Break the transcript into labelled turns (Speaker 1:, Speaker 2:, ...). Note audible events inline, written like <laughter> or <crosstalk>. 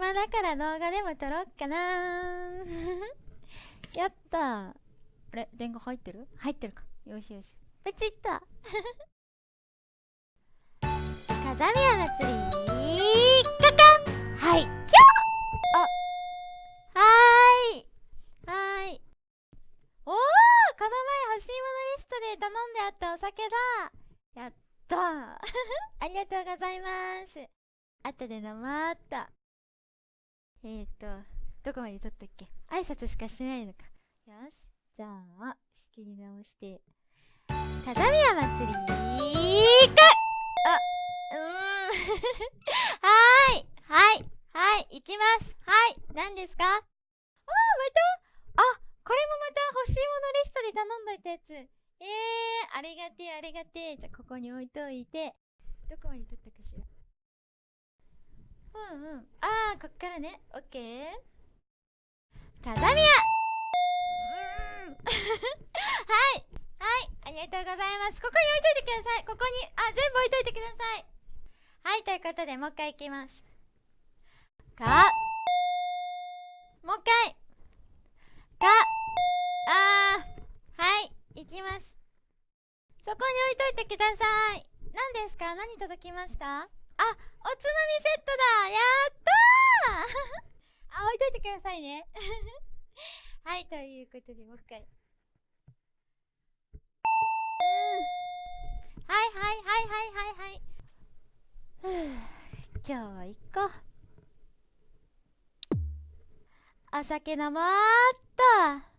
Speaker 1: 暇だから動画でも撮ろっかな <laughs> やったあれ？電話入ってる？入ってるか。よしよし。ポチッと。<laughs> 風宮祭りカカはい。キョあはーい。はーい。おおこの前欲しいものリストで頼んであったお酒だ。やったー。<laughs> ありがとうございます。後で飲まーっとえーとどこまで撮ったっけ？挨拶しかしてないのか。よし。じゃあ仕切り直して。風宮祭りかあうーん。<laughs> はーい。はい。はい。行きます。はい。何ですか？あーまた？あこれもまた欲しいものリストで頼んどいたやつ。えー、ありがてえありがてえ。じゃあここに置いといて。どこまで撮ったかしら？うんうん。ああこっからね。オッケー。風宮うーん。<laughs> はい。はい。ありがとうございます。ここに置いといてください。ここに。あ全部置いといてください。はい。ということでもう一回いきます。かもう一回。かあー。はい。行きます。そこに置いといてください。何ですか？何届きました？あおつまみセットだ。やったー。<laughs> あ置いといてくださいね。<laughs> はいということでもう一回。うん。はいはいはいはいはいはい。ふう <sighs> 今日は行こう。お酒飲もうっと。